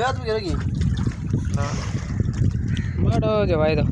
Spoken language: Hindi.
પણ વ્યાજ કે રગી હા બડો જવાય તો